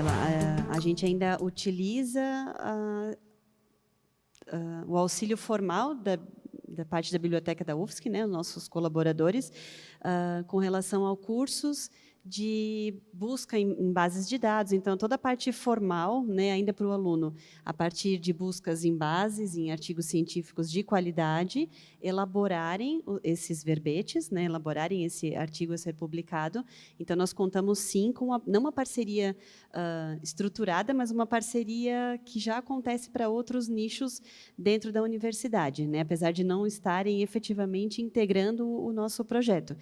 A, a gente ainda utiliza o auxílio formal da, da parte da biblioteca da UFSC, né, os nossos colaboradores, uh, com relação a cursos de busca em, em, bases de dados. Então, toda a parte formal, né, ainda para o aluno, a partir de buscas em bases, em artigos científicos de qualidade, elaborarem esses verbetes, né, elaborarem esse artigo a ser publicado. Então, nós contamos, sim, com uma, não uma parceria uh, estruturada, mas uma parceria que já acontece para outros nichos dentro da universidade, né, apesar de não estarem efetivamente integrando o, nosso projeto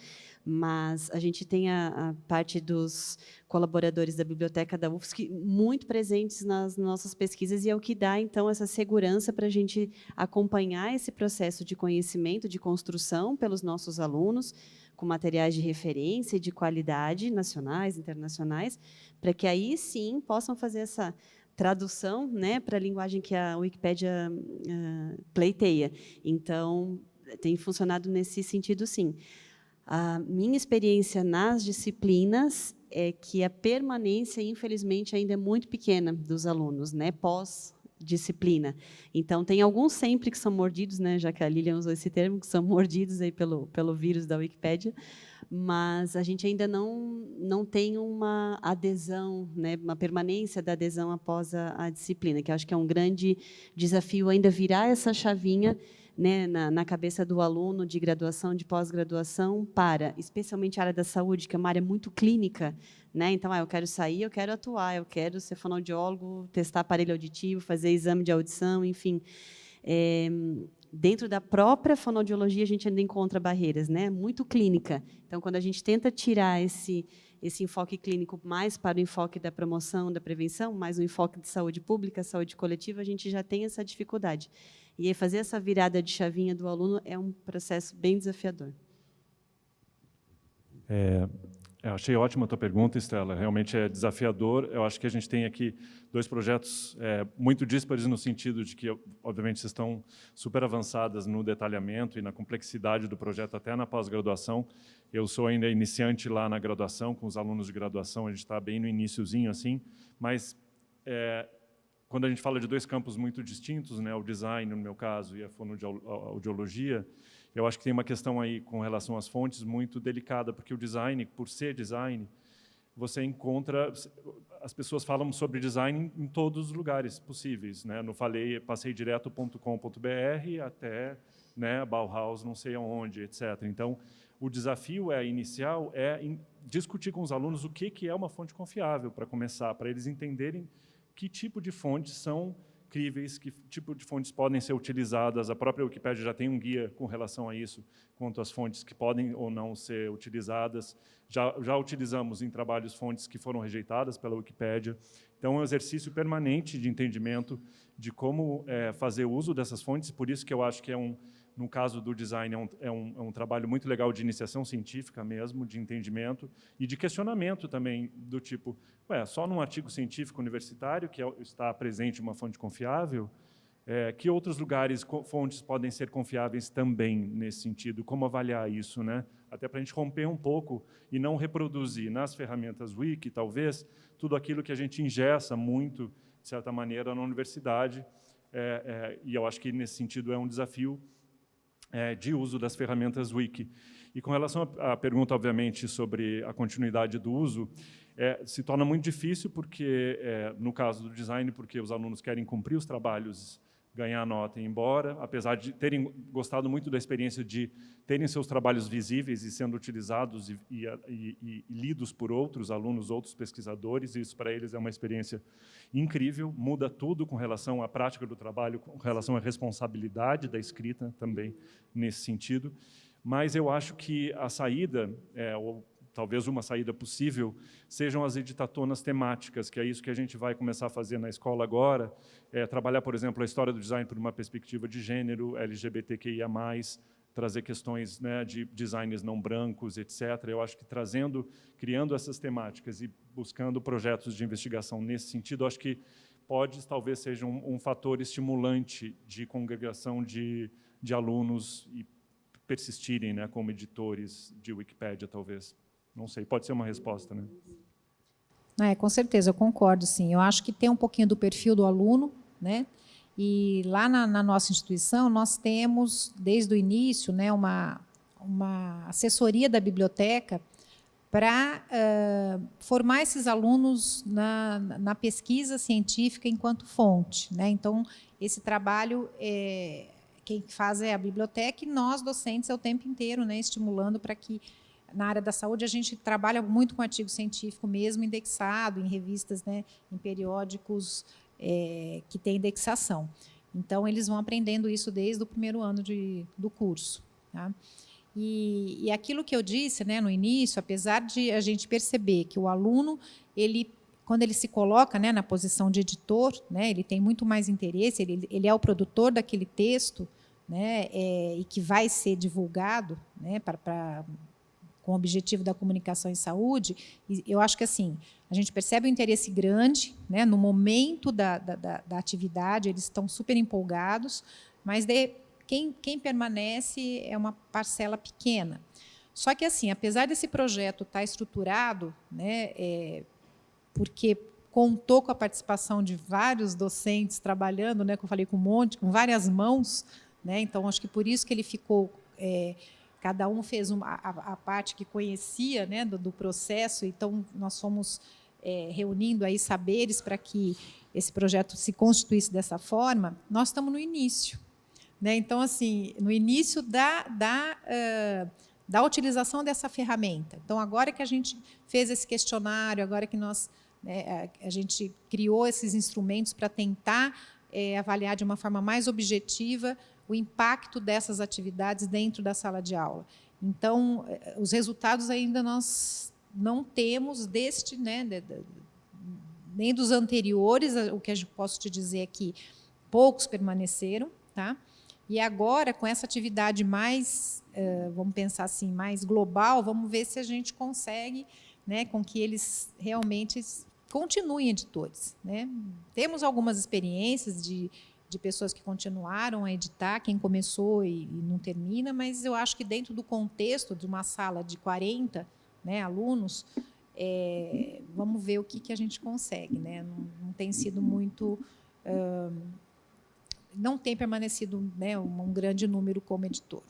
mas a gente tem a, a parte dos colaboradores da biblioteca da UFSC, muito presentes nas nossas pesquisas, e é o que dá, então, essa segurança para a gente acompanhar esse processo de conhecimento, de construção pelos nossos alunos, com materiais de referência e de qualidade, nacionais, internacionais, para que aí sim possam fazer essa tradução né, para a linguagem que a Wikipédia uh, pleiteia. Então, tem funcionado nesse sentido, sim. A minha experiência nas disciplinas é que a permanência, infelizmente, ainda é muito pequena dos alunos, né, pós disciplina. Então, tem alguns sempre que são mordidos, né, já que a Lilian usou esse termo, que são mordidos aí pelo, pelo vírus da Wikipédia, mas a gente ainda não, não tem uma adesão, né, uma permanência da adesão após a, a disciplina, que acho que é um grande desafio ainda virar essa chavinha né, na, na, cabeça do aluno de graduação, de pós-graduação, para, especialmente a área da saúde, que é uma área muito clínica. Né? Então, ah, eu quero sair, eu quero atuar, eu quero ser fonoaudiólogo, testar aparelho auditivo, fazer exame de audição, enfim. É, dentro da própria fonoaudiologia, a gente ainda encontra barreiras, né? muito clínica. Então, quando a gente tenta tirar esse, esse enfoque clínico mais para o enfoque da promoção, da prevenção, mais o enfoque de saúde pública, saúde coletiva, a gente já tem essa dificuldade. E fazer essa virada de chavinha do aluno é um processo bem desafiador. É, eu achei ótima a tua pergunta, Estela. Realmente é desafiador. Eu acho que a gente tem aqui dois projetos é, muito díspares no sentido de que, obviamente, vocês estão super avançadas no detalhamento e na complexidade do projeto até na pós-graduação. Eu sou ainda iniciante lá na graduação, com os alunos de graduação, a gente está bem no iníciozinho, assim, mas é, quando a gente fala de dois campos muito distintos, né, o design, no meu caso, e a fonoaudiologia, eu acho que tem uma questão aí com relação às fontes muito delicada, porque o design, por ser design, você encontra as pessoas falam sobre design em todos os lugares possíveis, né? No falei, passei direto.com.br até, né, Bauhaus, não sei aonde, etc. Então, o desafio é inicial é discutir com os alunos o que que é uma fonte confiável para começar, para eles entenderem que tipo de fontes são críveis, que tipo de fontes podem ser utilizadas. A própria Wikipédia já tem um guia com relação a isso, quanto às fontes que podem ou não ser utilizadas. Já, já utilizamos em trabalhos fontes que foram rejeitadas pela Wikipédia. Então, é um exercício permanente de entendimento de como é, fazer uso dessas fontes, por isso que eu acho que é um, no caso do design, é um, é, um, é um, trabalho muito legal de iniciação científica mesmo, de entendimento e de questionamento também, do tipo, ué, só num artigo científico universitário, que é, está presente uma fonte confiável, é, que outros lugares, fontes podem ser confiáveis também nesse sentido? Como avaliar isso? Né? Até para a gente romper um pouco e não reproduzir nas ferramentas Wiki, talvez, tudo aquilo que a gente ingessa muito, de certa maneira, na universidade. É, é, e eu acho que, nesse sentido, é um desafio é, de uso das ferramentas Wiki. E com relação à pergunta, obviamente, sobre a continuidade do uso, é, se torna muito difícil, porque, é, no caso do design, porque os alunos querem cumprir os trabalhos ganhar nota e ir embora, apesar de terem gostado muito da experiência de terem seus trabalhos visíveis e sendo utilizados e, e, e, e lidos por outros alunos, outros pesquisadores, isso para eles é uma experiência incrível, muda tudo com relação à prática do trabalho, com relação à responsabilidade da escrita também nesse sentido, mas eu acho que a saída, é, ou talvez uma saída possível, sejam as editatonas temáticas, que é isso que a gente vai começar a fazer na escola agora, é, trabalhar, por exemplo, a história do design por uma perspectiva de gênero, LGBTQIA+, trazer questões né, de designers não brancos, etc. Eu acho que trazendo, criando essas temáticas e buscando projetos de investigação nesse sentido, acho que pode, talvez, seja um, um fator estimulante de congregação de, de alunos e persistirem né, como editores de Wikipédia, talvez. Não sei, pode ser uma resposta, né? É, com certeza, eu concordo, sim. Eu acho que tem um pouquinho do perfil do aluno, né? E lá na, na nossa instituição, nós temos, desde o início, né, uma, uma assessoria da biblioteca para uh, formar esses alunos na, na, pesquisa científica enquanto fonte. Né? Então, esse trabalho, é, quem faz é a biblioteca e nós, docentes, é o tempo inteiro né, estimulando para que na área da saúde, a gente trabalha muito com artigo científico mesmo, indexado em revistas, né, em periódicos é, que têm indexação. Então, eles vão aprendendo isso desde o primeiro ano de, do curso. Tá? E, e aquilo que eu disse né, no início, apesar de a gente perceber que o aluno, ele, quando ele se coloca né, na posição de editor, né, ele tem muito mais interesse, ele, ele é o produtor daquele texto, né, é, e que vai ser divulgado né, para com o objetivo da comunicação em saúde, eu acho que assim, a gente percebe um interesse grande, né, no momento da, da, da atividade, eles estão super empolgados, mas de, quem, quem permanece é uma parcela pequena. Só que, assim, apesar desse projeto estar estruturado, né, é, porque contou com a participação de vários docentes trabalhando, né, como eu falei, com um monte, com várias mãos, né, então acho que por isso que ele ficou é, cada um fez uma, a, a, parte que conhecia né, do, do processo, então nós fomos é, reunindo aí saberes para que esse projeto se constituísse dessa forma, nós estamos no início. Né? Então, assim, no início da, da, uh, da utilização dessa ferramenta. Então, agora que a gente fez esse questionário, agora que nós, né, a, gente criou esses instrumentos para tentar é, avaliar de uma forma mais objetiva o impacto dessas atividades dentro da sala de aula. Então, eh, os resultados ainda nós não temos deste, né, nem dos anteriores, o que eu posso te dizer é que poucos permaneceram, tá? E agora, com essa atividade mais, uh, vamos pensar assim, mais global, vamos ver se a gente consegue, né, com que eles realmente continuem editores. Né? Temos algumas experiências de de pessoas que continuaram a editar, quem começou e, e, não termina, mas eu acho que dentro do contexto de uma sala de 40 né, alunos, é, vamos ver o que, que a gente consegue. Né? Não, não tem sido muito... Não tem permanecido né, um, um grande número como editor,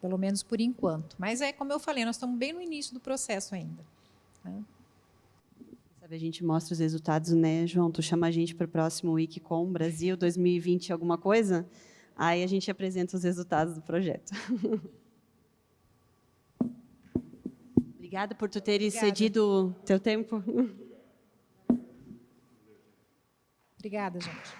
pelo menos por enquanto. Mas é como eu falei, nós estamos bem no início do processo ainda. Né? A gente mostra os resultados, né, João? Tu chama a gente para o próximo Wikicom Brasil 2020 alguma coisa, aí a gente apresenta os resultados do projeto. <laughs> Obrigada por tu teres Obrigada. cedido teu tempo. Obrigada, gente.